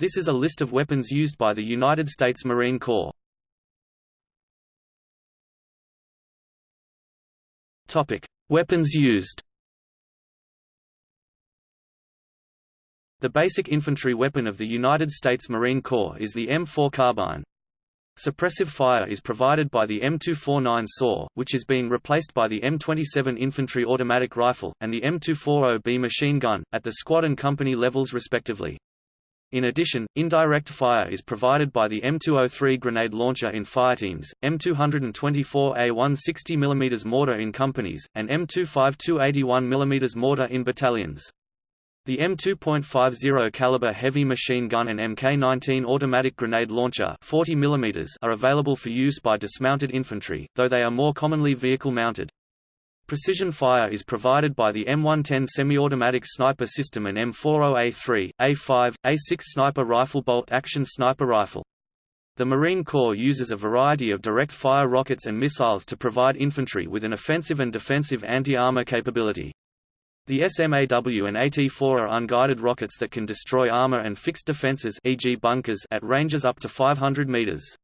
This is a list of weapons used by the United States Marine Corps. Topic: Weapons used. The basic infantry weapon of the United States Marine Corps is the M4 carbine. Suppressive fire is provided by the M249 SAW, which is being replaced by the M27 infantry automatic rifle, and the M240B machine gun, at the squad and company levels respectively. In addition, indirect fire is provided by the M203 grenade launcher in fireteams, M224A1 60 mm mortar in companies, and M252 81 mm mortar in battalions. The M2.50 caliber heavy machine gun and Mk19 automatic grenade launcher 40 mm are available for use by dismounted infantry, though they are more commonly vehicle-mounted. Precision fire is provided by the M110 semi-automatic sniper system and M40A3, A5, A6 sniper rifle bolt-action sniper rifle. The Marine Corps uses a variety of direct-fire rockets and missiles to provide infantry with an offensive and defensive anti-armor capability. The SMAW and AT-4 are unguided rockets that can destroy armor and fixed defenses e.g. bunkers at ranges up to 500 meters.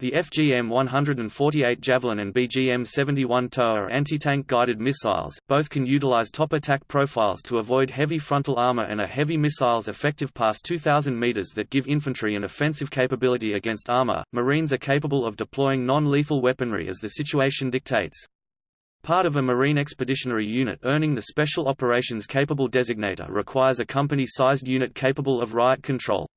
The FGM-148 Javelin and BGM-71 TOW are anti-tank guided missiles, both can utilize top attack profiles to avoid heavy frontal armor and are heavy missiles effective past 2,000 meters that give infantry an offensive capability against armor. Marines are capable of deploying non-lethal weaponry as the situation dictates. Part of a Marine Expeditionary Unit earning the Special Operations Capable designator requires a company-sized unit capable of riot control.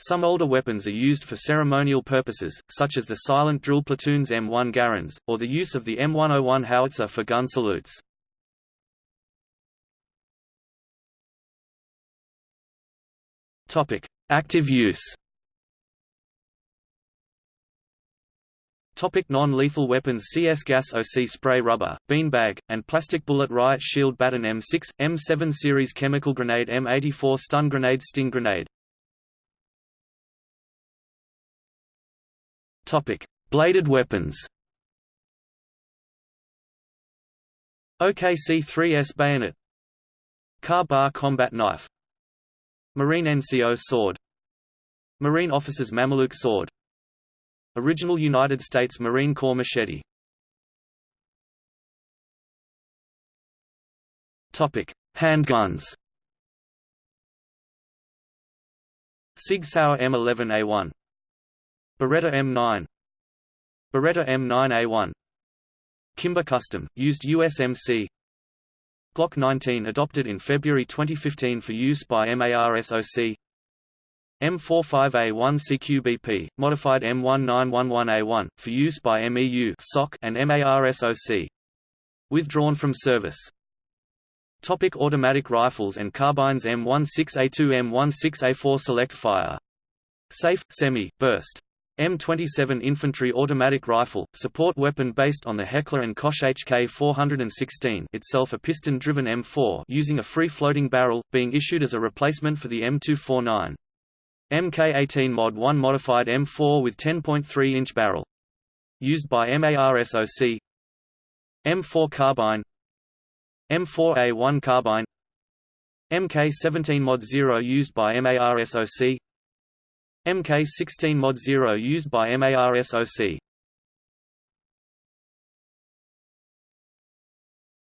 Some older weapons are used for ceremonial purposes, such as the silent drill platoon's M1 Garands, or the use of the M101 howitzer for gun salutes. Active use non-lethal weapons CS gas OC spray rubber, beanbag, and plastic bullet riot shield baton M6, M7 series chemical grenade M84 stun grenade sting grenade Topic: Bladed weapons. OKC-3S bayonet. Ka-Bar combat knife. Marine NCO sword. Marine officers Mameluke sword. Original United States Marine Corps machete. Topic: Handguns. Sig Sauer M11A1 Beretta M9 Beretta M9A1 Kimber Custom, used USMC Glock 19 adopted in February 2015 for use by MARSOC M45A1 CQBP, modified M1911A1, for use by MEU SOC and MARSOC. Withdrawn from service. Topic automatic rifles and carbines M16A2 M16A4 Select Fire. Safe, Semi, Burst M27 infantry automatic rifle, support weapon based on the Heckler & Koch HK416 itself a piston-driven M4 using a free-floating barrel, being issued as a replacement for the M249. Mk18 Mod 1 modified M4 with 10.3-inch barrel. Used by MARSOC M4 carbine M4A1 carbine Mk17 Mod 0 used by MARSOC MK16 Mod 0 used by MARSOC.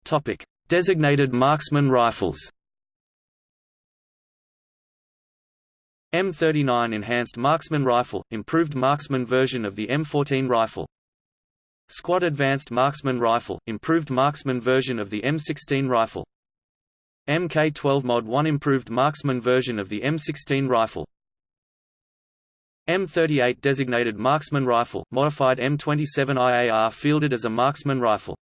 Topic: Designated marksman rifles. M39 Enhanced Marksman Rifle, improved marksman version of the M14 rifle. Squad Advanced Marksman Rifle, improved marksman version of the M16 rifle. MK12 Mod 1 improved marksman version of the M16 rifle. M38 designated marksman rifle, modified M27 IAR fielded as a marksman rifle.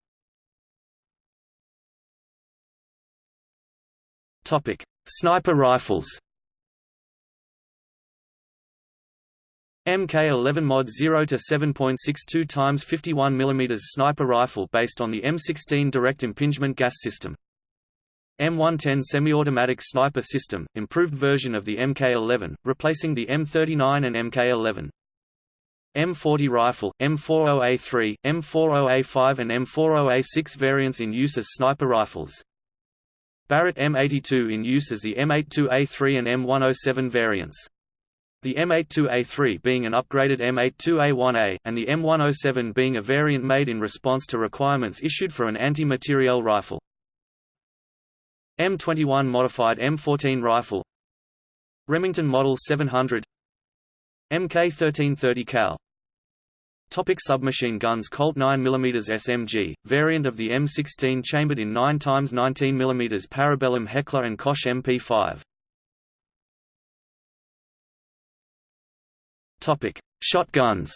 Topic: Sniper rifles. Mk11 Mod 0 to 7.62 times 51 mm sniper rifle based on the M16 direct impingement gas system. M110 semi-automatic sniper system, improved version of the Mk11, replacing the M39 and Mk11. M40 rifle, M40A3, M40A5 and M40A6 variants in use as sniper rifles. Barrett M82 in use as the M82A3 and M107 variants. the M82A3 being an upgraded M82A1A, and the M107 being a variant made in response to requirements issued for an anti-materiel rifle. M21 modified M14 rifle. Remington Model 700 MK1330 cal. Topic submachine guns Colt 9mm SMG, variant of the M16 chambered in 9 x 19mm Parabellum Heckler & Koch MP5 Topic: Shotguns.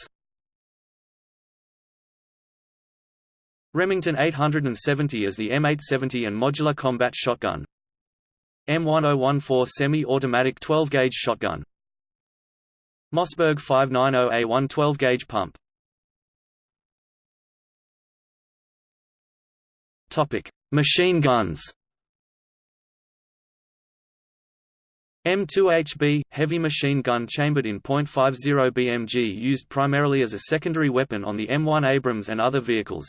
Remington 870 as the M870 and modular combat shotgun. M1014 semi-automatic 12-gauge shotgun. Mossberg 590A1 12-gauge pump. Topic: Machine guns. M2HB, heavy machine gun chambered in .50 BMG used primarily as a secondary weapon on the M1 Abrams and other vehicles.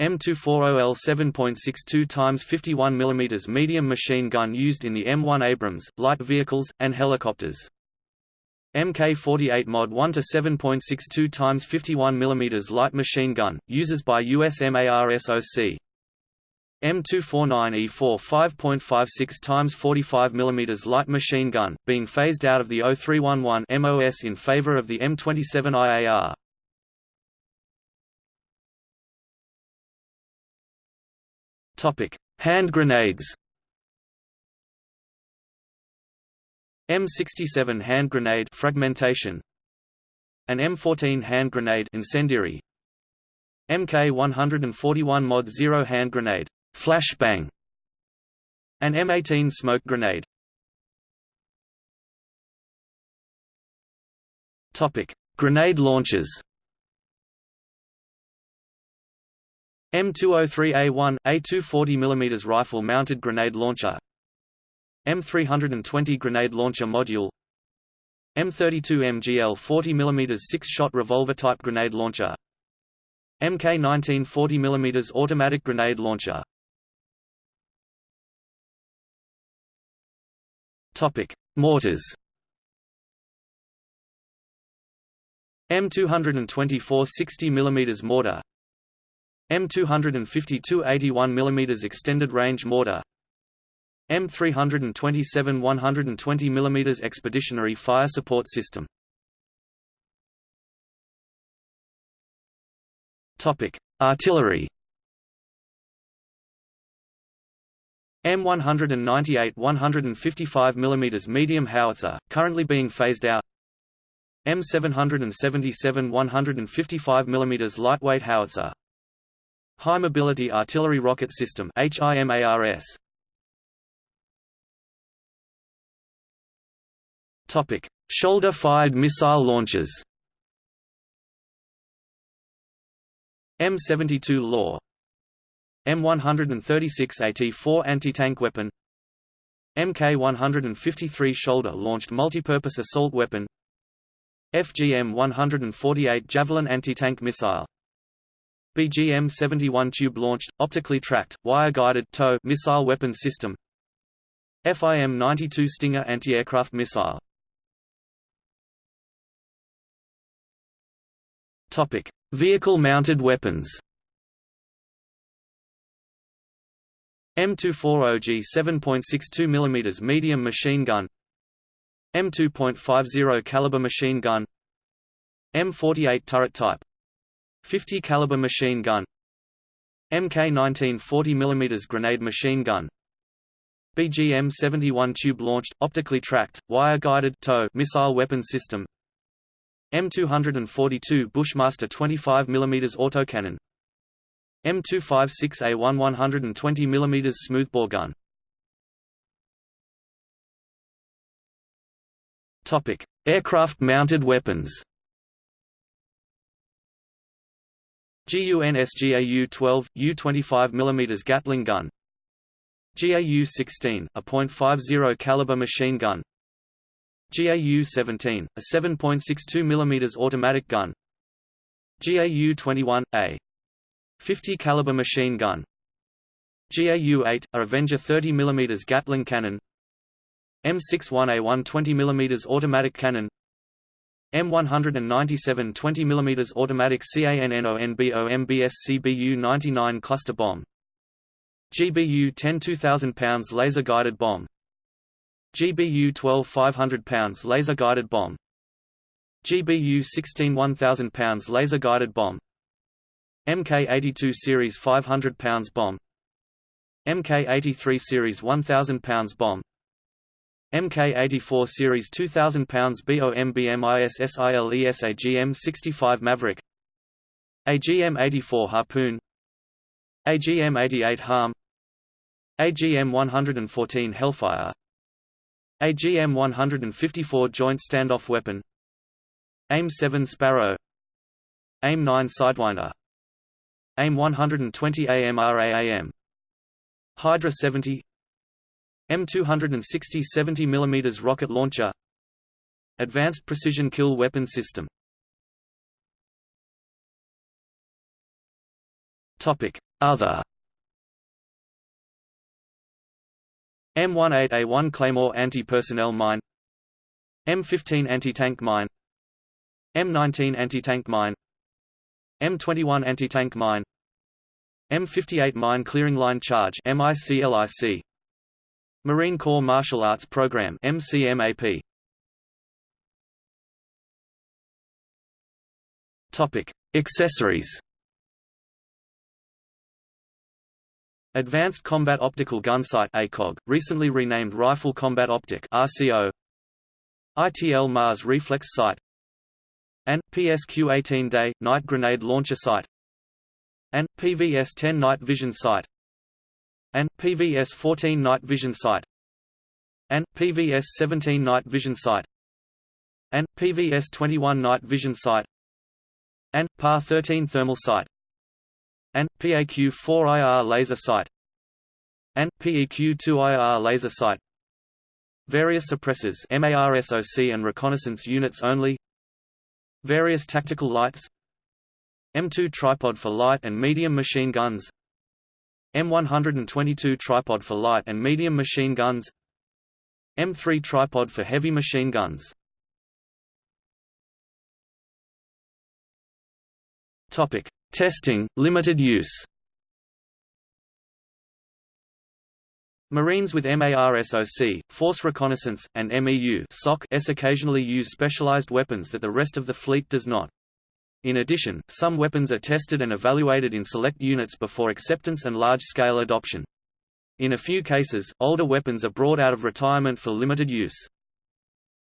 M240L 7.62 x 51 mm medium machine gun used in the M1 Abrams, light vehicles, and helicopters. Mk48 Mod 1 to 7.62 x 51 mm light machine gun, uses by USMARSOC. M249E4 5.56 x 45 mm light machine gun, being phased out of the 0311 MOS in favor of the M27 Hand grenades. M67 hand grenade fragmentation. An M14 hand grenade incendiary. MK141 Mod 0 hand grenade Flashbang An M18 smoke grenade Topic: Grenade launchers. M203A1 A240 mm rifle mounted grenade launcher. M320 grenade launcher module. M32 MGL 40 mm six-shot revolver type grenade launcher. MK19 40 mm automatic grenade launcher. Mortars. M224 60 mm mortar. M252 81 mm extended range mortar. M327 120 mm expeditionary fire support system. Topic: Artillery. M198 155 mm medium howitzer, currently being phased out M777 155 mm lightweight howitzer High Mobility Artillery Rocket System HIMARS Topic. Shoulder-fired missile launchers. M72 Law. M136AT4 anti-tank weapon. Mk153 shoulder-launched multipurpose assault weapon. FGM-148 Javelin anti-tank missile BGM-71 tube-launched, optically tracked, wire-guided tow missile weapon system. FIM-92 Stinger anti-aircraft missile. Vehicle-mounted weapons. M240G 7.62 mm medium machine gun. M2.50 caliber machine gun. M48 turret type 50 caliber machine gun MK19 40 mm grenade machine gun BGM 71 tube launched optically tracked wire guided tow missile weapon system M242 Bushmaster 25 mm autocannon M256A1 120 mm smoothbore gun. Topic: Aircraft-mounted weapons. GUNSGAU-12 U-25 mm Gatling gun. GAU-16, a .50 caliber machine gun. GAU-17, a 7.62 mm automatic gun. GAU-21, a 50 caliber machine gun GAU-8, a Avenger 30 mm Gatling cannon M61A1 20 mm automatic cannon M197 20 mm automatic CANNONBO CBU 99 cluster bomb. GBU 10 2000 pounds laser guided bomb. GBU 12 500 pounds laser guided bomb. GBU 16 1000 pounds laser guided bomb. MK82 series 500 pounds bomb. MK83 series 1000 pounds bomb MK84 series 2000 pounds BOMBMISSILES AGM 65 Maverick. AGM 84 Harpoon. AGM 88 Harm. AGM 114 Hellfire. AGM 154 Joint Standoff Weapon. AIM 7 Sparrow. AIM 9 Sidewinder. AIM 120 AMRAAM Hydra 70 M260 70 mm rocket launcher. Advanced Precision Kill Weapon System. Other. M18A1 Claymore anti-personnel mine. M15 anti-tank mine. M19 anti-tank mine. M21 anti-tank mine. M58 Mine Clearing Line Charge MICLIC Marine Corps Martial Arts Program MCMAP Topic. Accessories. Advanced Combat Optical Gun Sight ACOG, recently renamed Rifle Combat Optic RCO ITL Mars Reflex Sight. And PSQ-18 Day Night Grenade Launcher Sight. And PVS-10 Night Vision Sight and PVS-14 Night Vision Sight. And PVS-17 Night Vision Sight. And PVS-21 Night Vision Sight. And PAR-13 Thermal Sight. And PAQ-4IR laser sight. And PEQ-2IR laser sight. Various suppressors MARSOC and reconnaissance units only. Various tactical lights. M2 tripod for light and medium machine guns M122 tripod for light and medium machine guns. M3 tripod for heavy machine guns. Topic Testing, limited use. Marines with MARSOC, Force Reconnaissance, and MEU SOC occasionally use specialized weapons that the rest of the fleet does not. In addition, some weapons are tested and evaluated in select units before acceptance and large-scale adoption. In a few cases, older weapons are brought out of retirement for limited use.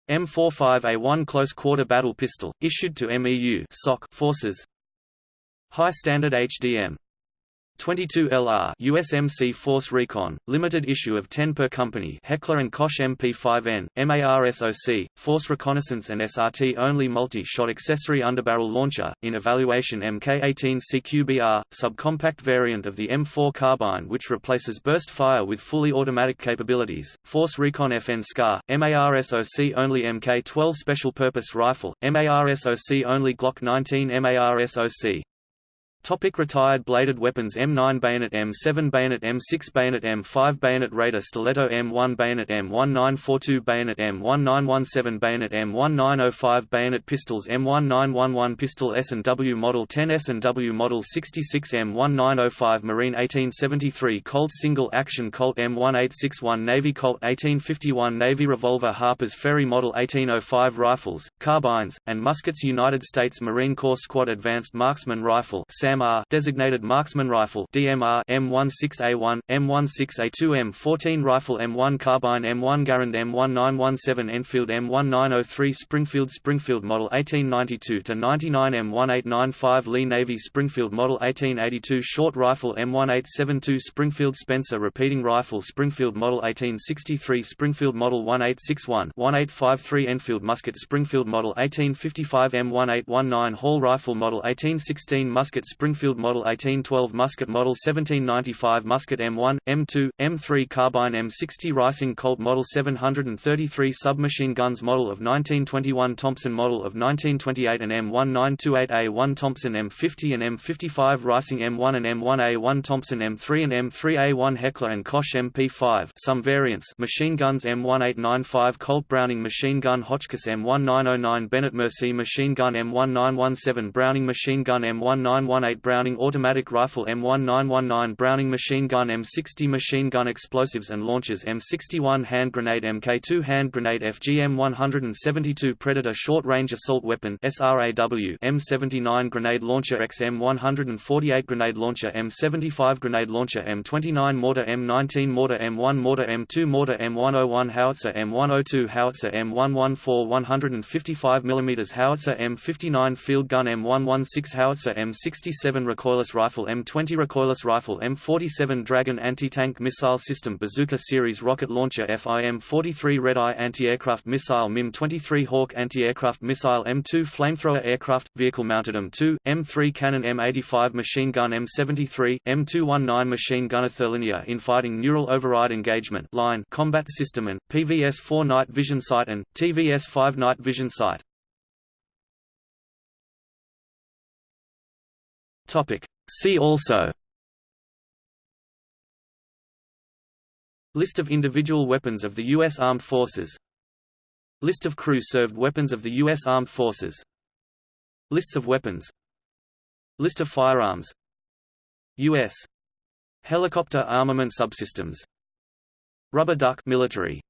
M45A1 Close Quarter Battle Pistol, issued to MEU SOC forces High Standard HDM 22 LR USMC Force Recon, limited issue of 10 per company Heckler & Koch MP5N, MARSOC, Force Reconnaissance and SRT only multi-shot accessory underbarrel launcher, in evaluation MK18 CQBR, subcompact variant of the M4 carbine which replaces burst fire with fully automatic capabilities, Force Recon FN SCAR, MARSOC only MK12 Special Purpose Rifle, MARSOC only Glock 19 MARSOC Topic retired bladed weapons M9 bayonet M7 bayonet M6 bayonet M5 bayonet Raider stiletto M1 bayonet M1942 bayonet M1917 bayonet M1905 bayonet pistols M1911 pistol S&W Model 10 S&W Model 66 M1905 Marine 1873 Colt single action Colt M1861 Navy Colt 1851 Navy revolver Harper's Ferry Model 1805 rifles, carbines, and muskets United States Marine Corps Squad Advanced Marksman Rifle designated marksman rifle DMR M16A1, M16A2 M14 rifle M1 carbine M1 Garand M1917 Enfield M1903 Springfield Springfield Model 1892 to 99 M1895 Lee Navy Springfield Model 1882 short rifle M1872 Springfield Spencer repeating rifle Springfield Model 1863 Springfield Model 1861 1853 Enfield musket Springfield Model 1855 M1819 Hall Rifle Model 1816 Musket Springfield Model 1812 Musket Model 1795 Musket M1, M2, M3 Carbine M60 Reising Colt Model 733 Submachine Guns Model of 1921 Thompson Model of 1928 and M1928A1 Thompson M50 and M55 Reising M1 and M1A1 Thompson M3 and M3A1 Heckler and Koch MP5 some variants machine guns M1895 Colt Browning machine gun Hotchkiss M1909 M1909 Benét-Mercié machine gun M1917 Browning machine gun M1918 Browning automatic rifle M1919 Browning machine gun M60 machine gun explosives and Launches M61 hand grenade MK2 hand grenade FGM 172 Predator short range assault weapon SRAW M79 grenade launcher XM 148 grenade launcher M75 grenade launcher M29 mortar M19 mortar M1 mortar M2 mortar M101 howitzer M102 howitzer M114 150 55mm howitzer M59 field gun M116 howitzer M67 recoilless rifle M20 recoilless rifle M47 Dragon anti-tank missile system Bazooka series rocket launcher FIM-43 Red Eye anti-aircraft missile MIM-23 Hawk anti-aircraft missile M2 flamethrower aircraft vehicle mounted M2 M3 cannon M85 machine gun M73 M219 machine gun therlinear infighting neural override engagement line combat system and PVS-4 night vision sight and TVS-5 night vision sight Topic. See also. List of individual weapons of the U.S. Armed Forces. List of crew-served weapons of the U.S. Armed Forces. Lists of weapons. List of firearms. U.S. Helicopter armament subsystems. Rubber duck military